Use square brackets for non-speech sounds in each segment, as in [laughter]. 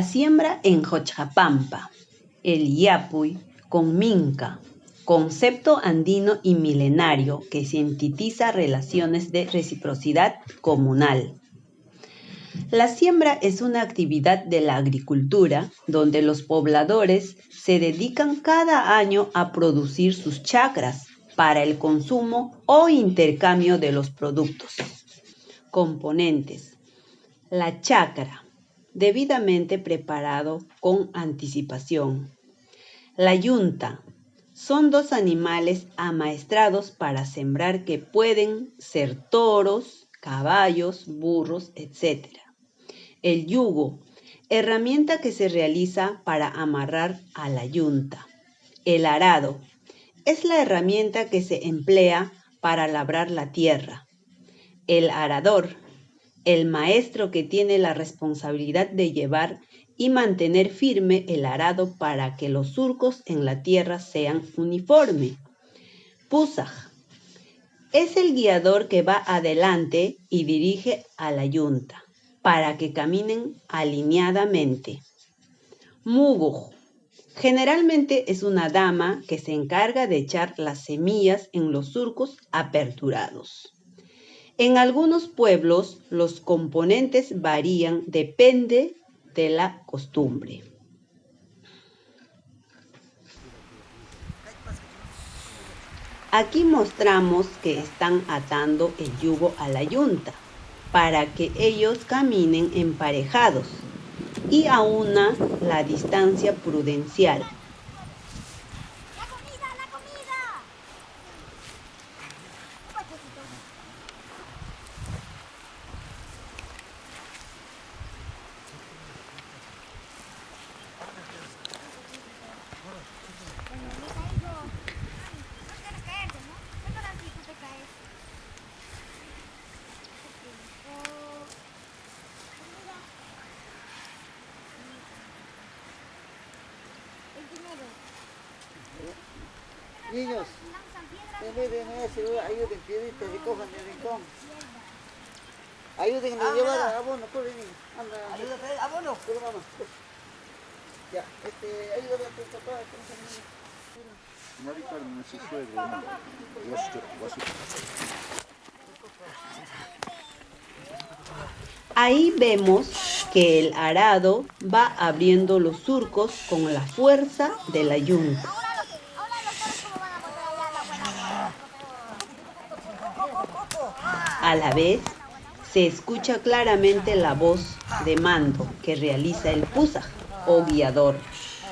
La siembra en Xochapampa, el Yapuy con Minca, concepto andino y milenario que sintetiza relaciones de reciprocidad comunal. La siembra es una actividad de la agricultura donde los pobladores se dedican cada año a producir sus chacras para el consumo o intercambio de los productos. Componentes. La chacra, debidamente preparado con anticipación. La yunta, son dos animales amaestrados para sembrar que pueden ser toros, caballos, burros, etc. El yugo, herramienta que se realiza para amarrar a la yunta. El arado, es la herramienta que se emplea para labrar la tierra. El arador, el maestro que tiene la responsabilidad de llevar y mantener firme el arado para que los surcos en la tierra sean uniformes. Pusaj es el guiador que va adelante y dirige a la yunta para que caminen alineadamente. Muguj generalmente es una dama que se encarga de echar las semillas en los surcos aperturados. En algunos pueblos los componentes varían, depende de la costumbre. Aquí mostramos que están atando el yugo a la yunta para que ellos caminen emparejados y aúna la distancia prudencial Niños, en vez de ayuden, piedritas, recojan el rincón. Ayuden a llevar abono, corre niño. Anda. Ayúdate, abono. Corre mamá. Ya, este, ayúdale a tu papá. Se no. Ahí vemos que el arado va abriendo los surcos con la fuerza de la yunta. A la vez, se escucha claramente la voz de mando que realiza el pusaj o guiador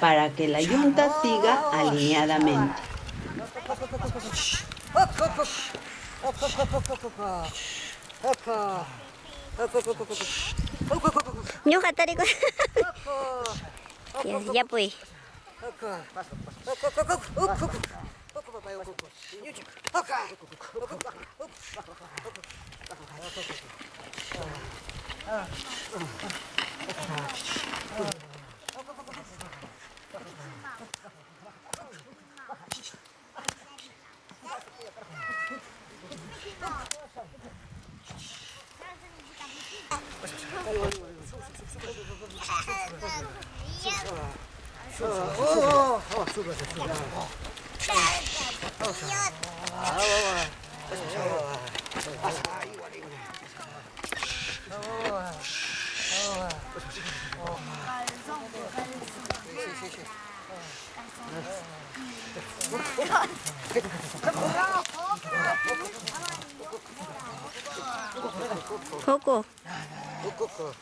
para que la yunta siga alineadamente. [laughs] Ya, ya pues. Oh, [laughs] O cocô.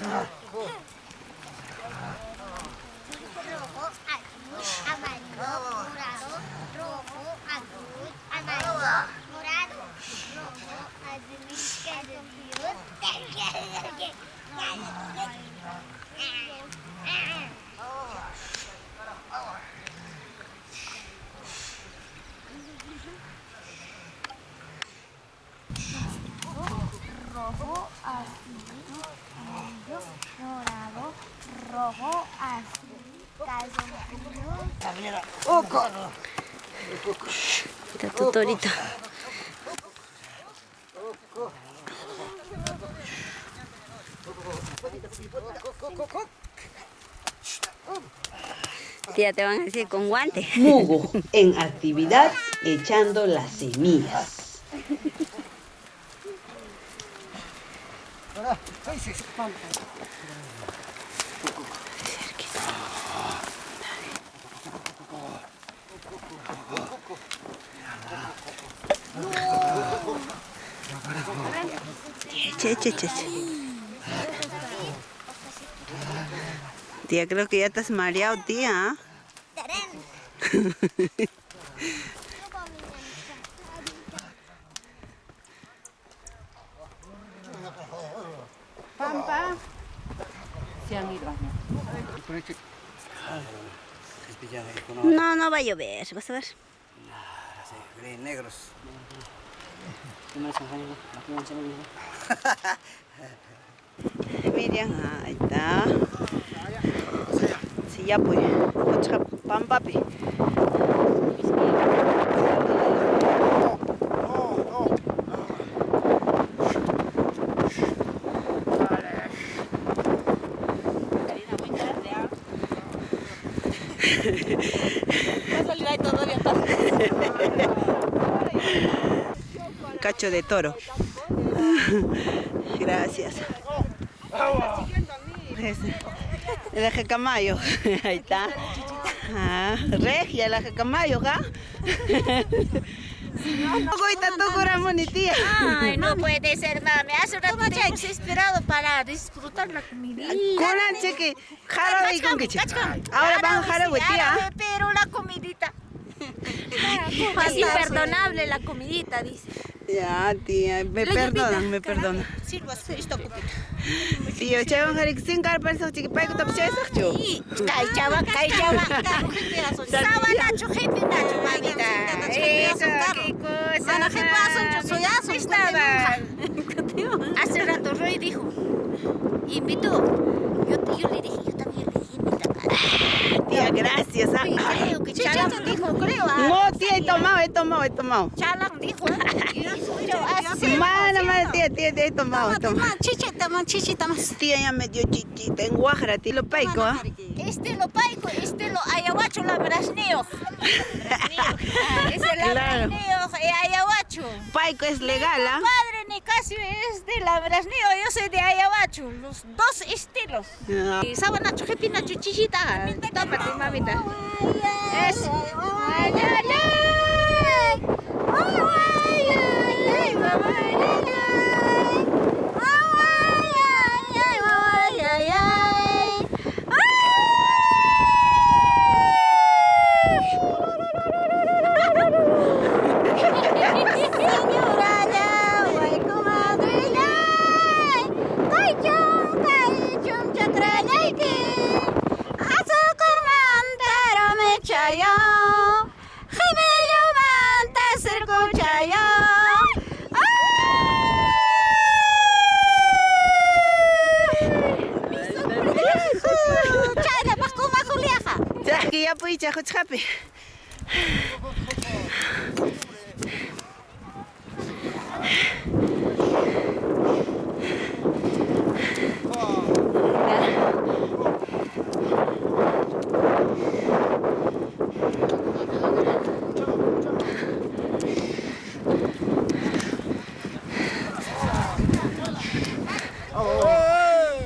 Thank you. Rojo, azul, amarillo, morado, rojo, azul, calzoncillo. Mira tu torito. Tía, te van a decir con guante. Mugo, en actividad echando las semillas. Che, che, che, che. Tía, creo que ya estás mareado, tía. [laughs] ¿ah? No, no va a llover, vas a ver. negros. [laughs] Miriam, ahí está. Sí, ya pues. Cacho de toro. Gracias. El eje camayo. Ahí está. Ah, regia el eje camayo, ¿ah? Coita, tú cura monitía. Ay, no puede ser, mami. Hace rato te hemos esperado para disfrutar la comida. Cheque, jarabe con que Ahora van jarabe, tía. Pero la comidita. Es imperdonable la comidita, dice. Ya, tía, me perdonan, me perdonan. Sirva esto, copita. Tío, chaval, harik sin cara para eso, chiqui, Y, chujepi nacho, mamita. Eso, qué Mana. [laughs] Hace rato Roy dijo, invitó. Yo, yo le dije, yo también le dije, invita. Tía, gracias. ah. Uy, creo que Chalang dijo, creo. ah. No, tía, he tomado, he tomado, he tomado. Chalang dijo. Mano, mano, tía, tía, tía, he tomado, he tomado. Chichita, man, chichita más. Tía ya me dio chichita en Guajara, tía, lo paico, ¿ah? Este lo paico, este lo ayahuacho, la brasneo. Ah, Es el Claro. brasneo, ayahuacho. Paico es legal, ¿ah? Padre Nicasio es de la brasneo, yo soy de ayahuacho. Los dos estilos. Y sabanacho, jepinacho, chichita. Tómate, mamita. Eso. Ay, ay, ay. Ay, ay, ay, ay, mamá, ay, ay, ay. Ay, ay, ay, mamá, ay, ay, ay. Señora, ya, guay, comadre, ya. Ay, chum, ay, chum, chatrañay, que. Azúcar mantero me chayo. Gemelo manta cerco chayo. Chayna, pasco, majo, liaja. Ya, que ya pues, chajo, chape.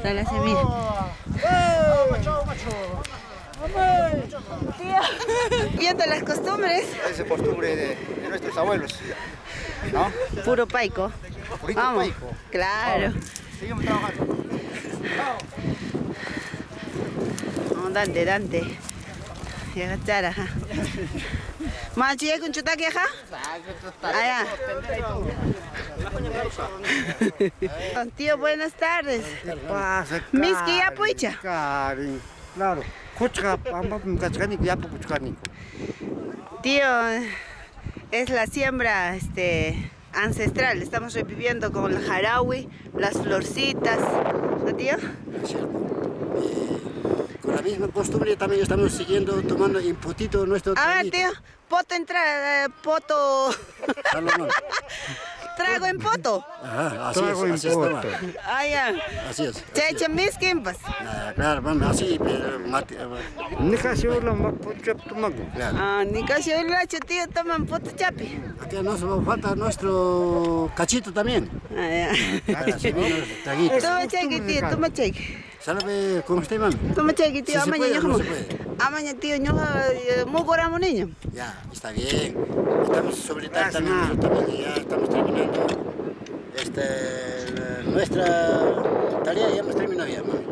Dale la semilla. Viendo las costumbres, Esa es costumbre de, de nuestros abuelos. ¿No? puro paico. Purito Vamos, paico. claro. Seguimos trabajando. Vamos, Dante, Dante. Ya gachara, ajá. Machi, ¿hay con chutaki, ajá? Allá. Tío, buenas tardes. ¿Qué pasa? Miski ya pucha. Cari, claro. Tío, es la siembra este, ancestral. Estamos reviviendo con el jarawi, las florcitas. ¿No, tío? Con la misma costumbre también estamos siguiendo, tomando imputito nuestro A ver, tío, poto entrada, poto. [laughs] Trago en poto. Ajá, así Trago en es, toma. poto. Ah, ya. Así es. Cheche miskin, pues. Ah, claro, vamos, así, pero mate, ah, Ni casi más pucha tomago. Ah, ni casi el lacho, tío, toman poto chapi. Aquí nos falta nuestro cachito también. Ah, ya. Toma cheque, tío, toma cheque. ¿Sabe cómo está, mami? Toma cheque, tío, Si se amaña puede o Amaña, tío, ñojo, muy goramo niño. Ya, está bien. Estamos sobre tal también, ma. nosotros también, ya estamos terminando. Este, nuestra tarea ya hemos terminado ya, mami.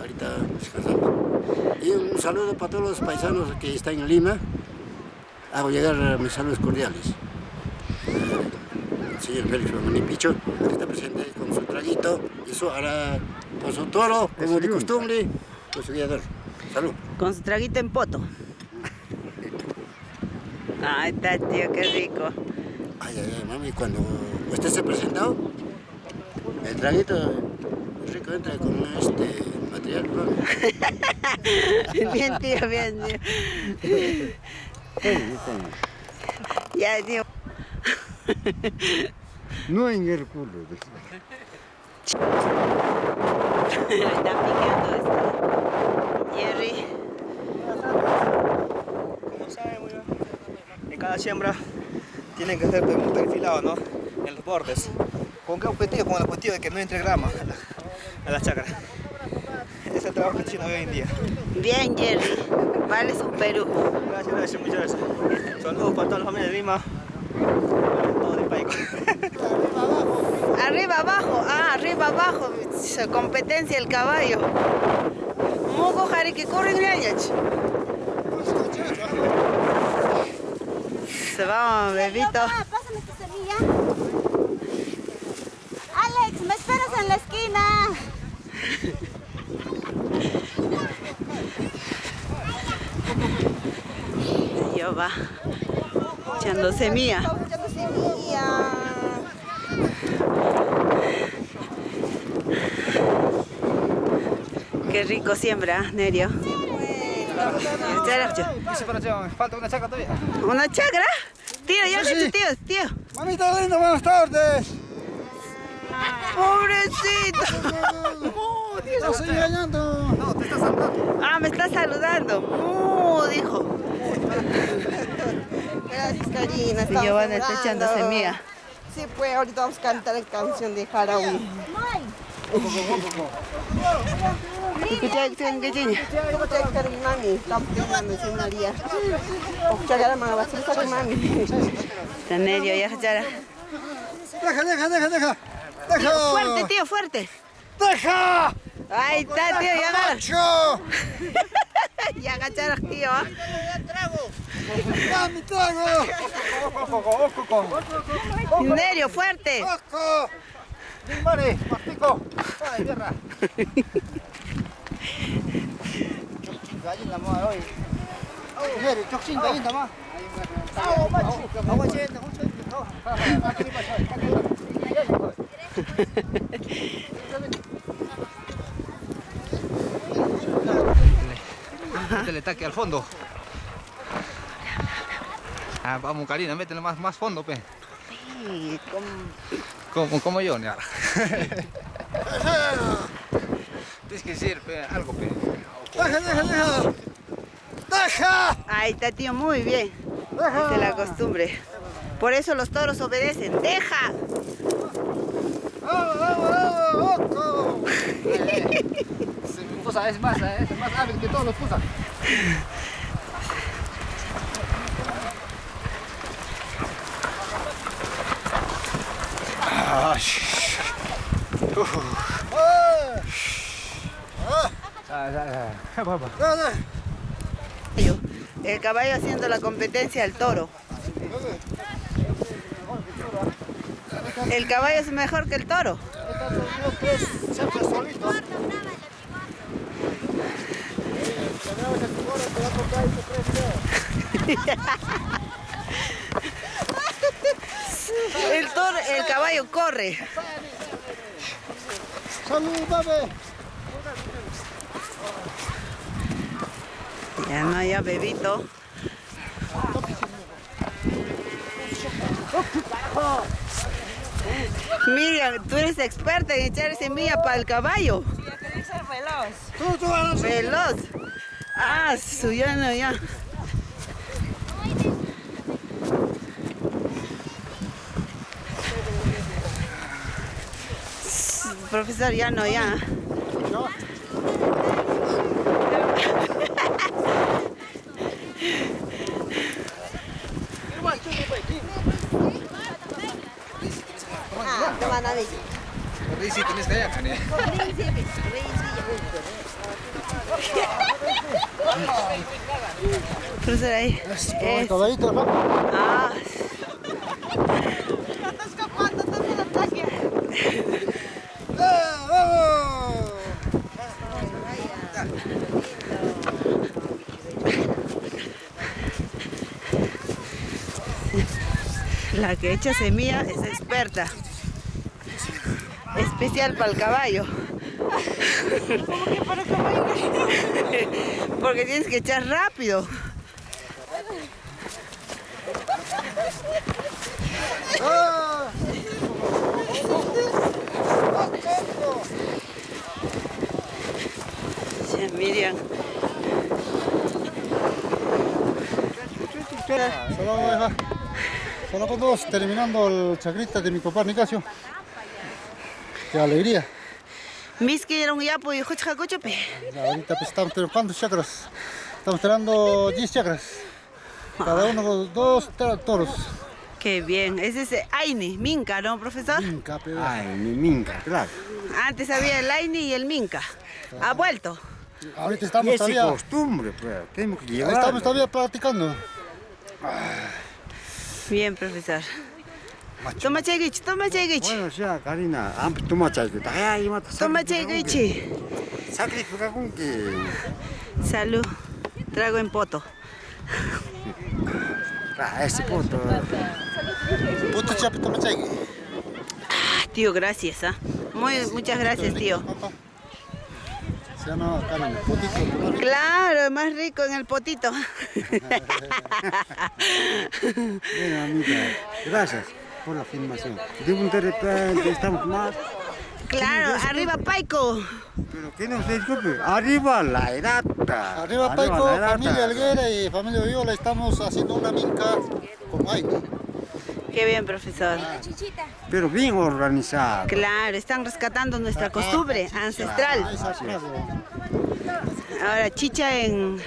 Ahorita descansamos. Y un saludo para todos los paisanos que están en Lima. Hago llegar mis saludos cordiales. El señor Félix Romani Picho, que está presente con su traguito y su, ahora, con su toro, como de costumbre, con su guiador. Salud. Con su traguito en poto. Ay, está, tío, qué rico. Ay, ay, ay, mami, cuando usted se ha presentado, el traguito rico entra con este material, mami. [laughs] Bien, tío, bien, tío. Ya, tío. No en el culo. Está picando este. Jerry. Como saben, muy bien, en cada siembra tienen que hacer un perfilado, ¿no? En los bordes. ¿Con qué objetivo? Con el objetivo de que no entre grama a la, a la chacra. Ese es el trabajo que haciendo hoy en día. Bien, Jerry. Vale su Perú. Gracias, gracias, muchas gracias. Saludos para toda la familia de Lima. Todo país. Arriba, abajo. Ah, arriba, abajo. Competencia el caballo. Mugo jari que corren años. Se va, bebito. Pásame tu semilla. Alex, me esperas en la esquina. Yo va. Echando semilla. Qué rico siembra, Nerio. Falta una chacra todavía. ¿Una chacra? Tío, ya sí. tío, tío. Mamita linda, buenas tardes. Pobrecito. Te estoy engañando. No, te estás saludando. Ah, me está saludando. Mu, dijo. Gracias, Karina. Y Giovanna está echando semilla. Sí, pues ahorita vamos a cantar la canción de Harawi. Escucha, Está Nerio, ya, ya. Deja, deja, deja, deja. Tío, fuerte, tío, fuerte. ¡Deja! Ahí está, tío, ya agarra. [laughs] Ya agacharon, tío. ¿ah? ¡Dame trago! Nerio, fuerte. ¡Ojo! Mare, mastico. Ay, tierra. [laughs] Más. Agua, macho. Agua, cheta, mucho. Métele taque al fondo. Ah, vamos, Karina, métele más, más fondo, pe. Como, como yo, Niara. [laughs] Decir pe, algo, pe. ¡Deja, deja, deja! ¡Deja! Ahí está, tío, muy bien. Esa es la costumbre. Por eso los toros obedecen. ¡Deja! ¡Vamos, vamos, vamos! ¡Ojo! [laughs] Se me pusa, es más, es más hábil que todos los pusa. El caballo haciendo la competencia al toro. El caballo es mejor que el toro. El toro, el caballo corre. ¡Salúdame! Ya no, ya bebito. Miriam, tú eres experta en echar semilla para el caballo. veloz. Veloz. Ah, su ya no, ya. Profesor, ya no, ya. Tienes que ahí. El caballito, ¿no? Ah, la que echa semilla es experta. Especial para el caballo. Porque tienes que echar rápido. Sí, Miriam. Solo, deja. Solo con dos, terminando el chacrita de mi papá Nicasio. Qué alegría. Mis que era un yapo y jucha cochope. Ahorita pues, estamos teniendo cuántos chakras. Estamos tirando 10 chakras. Cada uno con dos toros. Qué bien. Ese es Aini, Minca, ¿no, profesor? Minca, pe. Ay, mi minca, claro. Antes había el Aini y el Minca. Ha vuelto. Ahorita estamos es todavía, costumbre, pues. Tenemos que llevar. estamos todavía practicando. Bien, profesor. Toma cheguichi, toma cheguichi. Bueno, ya, Karina, ampe toma chayque. Ay, mata. Toma cheguichi. Sacrifica con que. Salud. Trago en poto. Ah, ese punto. Puto chapito machagui. Ah, tío, gracias. ¿ah? Muy, muchas gracias, tío. Claro, más rico en el potito. [laughs] Bueno, amiga, gracias por la filmación. De un de repente estamos más. Claro, arriba Paico. Pero que nos disculpe. Arriba la edata. Arriba Paico, familia Alguera y familia Viola estamos haciendo una minca con Aini. Qué bien, profesor. Pero bien organizado. Claro, están rescatando nuestra costumbre ancestral. Frase. Ahora chicha en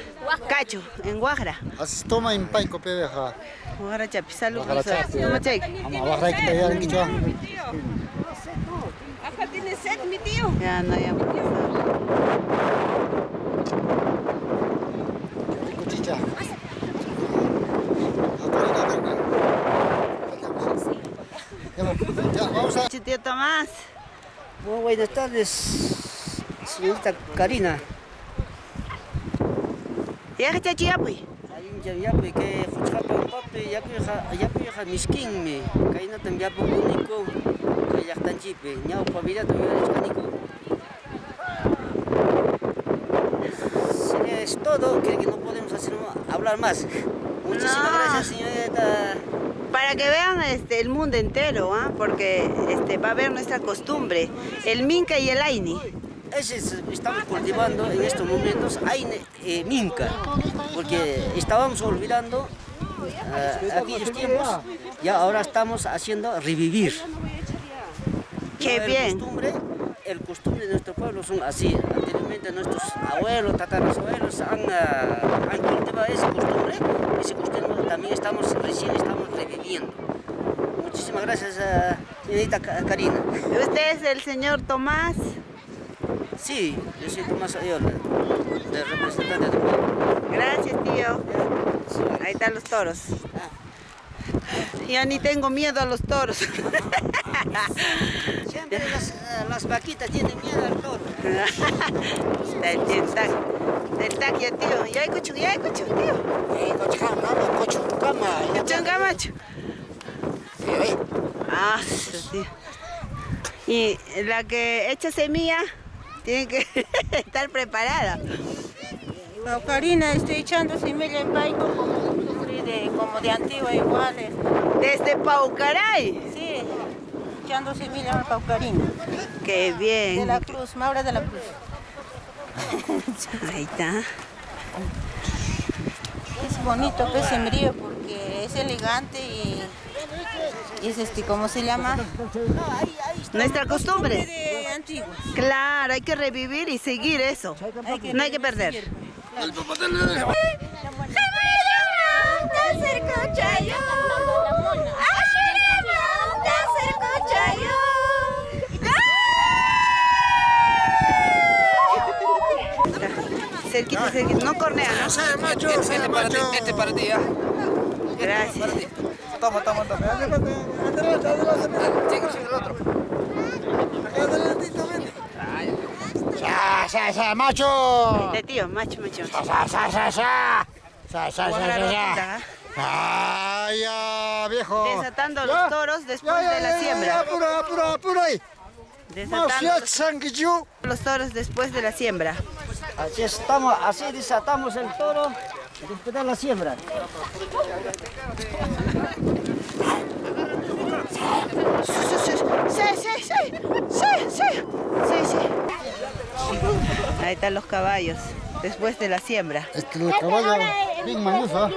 cacho, en Guajara. Así se toma en Paico, pe, deja. Guajara chapi, salud, Guajara profesor. chapi. Toma cheque. Vamos a bajar aquí, allá en Quichua. Ya, no, ya. Ah, vamos a... Tío Tomás. Muy buenas tardes, señorita Karina. Ya, chachi, ya, pues. Ayun yapi que fuchapa papi yapi ha yapi ha miskinmi kayna tam yapi unico kay yaktanchipi ñaw pavida tam yarishkaniku Sería es todo, creo que no podemos hacer hablar más. Muchísimas No. gracias, señorita. Para que vean este, el mundo entero, ¿ah? porque este, va a ver nuestra costumbre. El Minca y el Aini. Es- estamos cultivando en estos momentos hay eh, minca, porque estábamos olvidando eh, aquellos tiempos y ahora estamos haciendo revivir. Qué el bien. Costumbre, el costumbre de nuestro pueblo son así. Anteriormente nuestros abuelos, tatarabuelos han, ah, han cultivado esa costumbre. Ese costumbre también estamos recién estamos reviviendo. Muchísimas gracias, ah, señorita Karina. Usted es el señor Tomás. Sí, yo soy Tomás Ayola, de representante del pueblo. Gracias, tío. Ahí están los toros. Ya ni tengo miedo a los toros. [laughs] Siempre las, eh, las vaquitas tienen miedo al toro. Está el tío, está, el taquia, tío. Ya escucho, ya escucho, tío. Eh, Camacho. Ah, sí, tío. Y la que echa semilla tiene que [laughs] estar preparada. No, Karina, estoy echando semilla en paico como de, como de antigua igual. eh. Desde Paucaray. Sí, echando semilla a Paucarina. Qué De bien. la Cruz, Maura de la Cruz. [laughs] Ahí está. Es bonito pez sembrío porque es elegante y, y es este, ¿cómo se llama? Nuestra costumbre. De. Claro, hay que revivir y seguir eso. No hay que perder. Cerquita, cerquita. No cornea, ¿no? Este para ti, este para ti, ¿ya? Gracias. Toma, toma, toma. Adelante, adelante, adelante. Sigue, sigue el otro. ¡Ya, ya, ya, macho! De tío, macho, macho. ¡Ya, ya, ya, ya, ya! ¡Ya, ya, Con ya, la ya, rotita, ya! ¿ah? ¡Ay, ya, viejo! Desatando los toros después de la siembra. apuro, apuro, apuro ahí! Desatando los toros después de la siembra. Así estamos, así desatamos el toro después de la siembra. Sí, sí, sí, sí, sí, sí, sí. Ahí están los caballos después de la siembra. Este el caballo bien mañoso.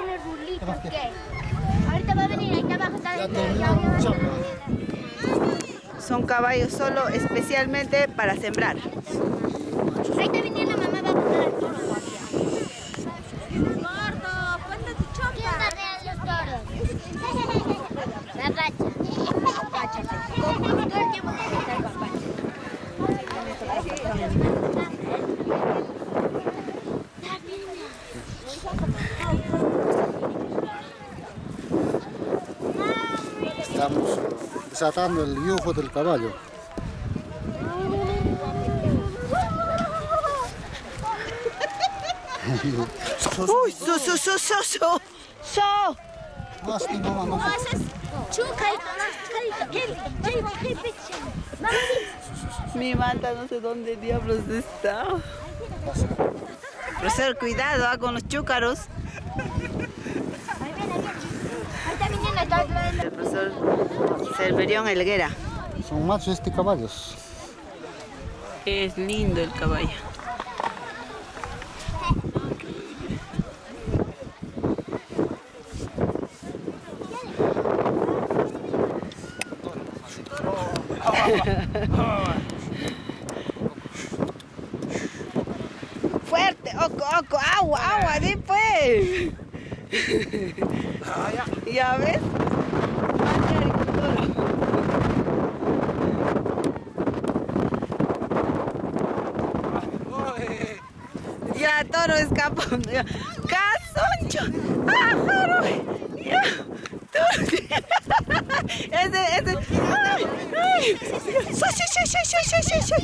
Ahorita va a venir, ahí abajo está Ya terminó chamba. Son caballos solo especialmente para sembrar. Ahí está viniendo la mamá, va a poner el toro todavía. Gordo, ponte tu chompa. los toros? La racha. Racha, sí. Todo el tiempo tiene que estar papacha. Estamos desatando el yugo del caballo. Uy, su, su, su, su, su. su. Más Mi manta no sé dónde diablos está. Profesor, cuidado ah, con los chúcaros. Ahí viene, ahí viene. Ahí está viniendo, está viniendo. El profesor Selverión Helguera. Son machos este caballos. Es lindo el caballo. Fuerte, oco, oco, agua, agua, di pues. ¿Ya ves? Mande agricultura. Ya, toro. Ya. ¡Casoncho! ¡Pájaro! Ya. Ese, ese. ¡Ay! ¡Ay! ¡Sí, sí, sí, sí, sí, sí,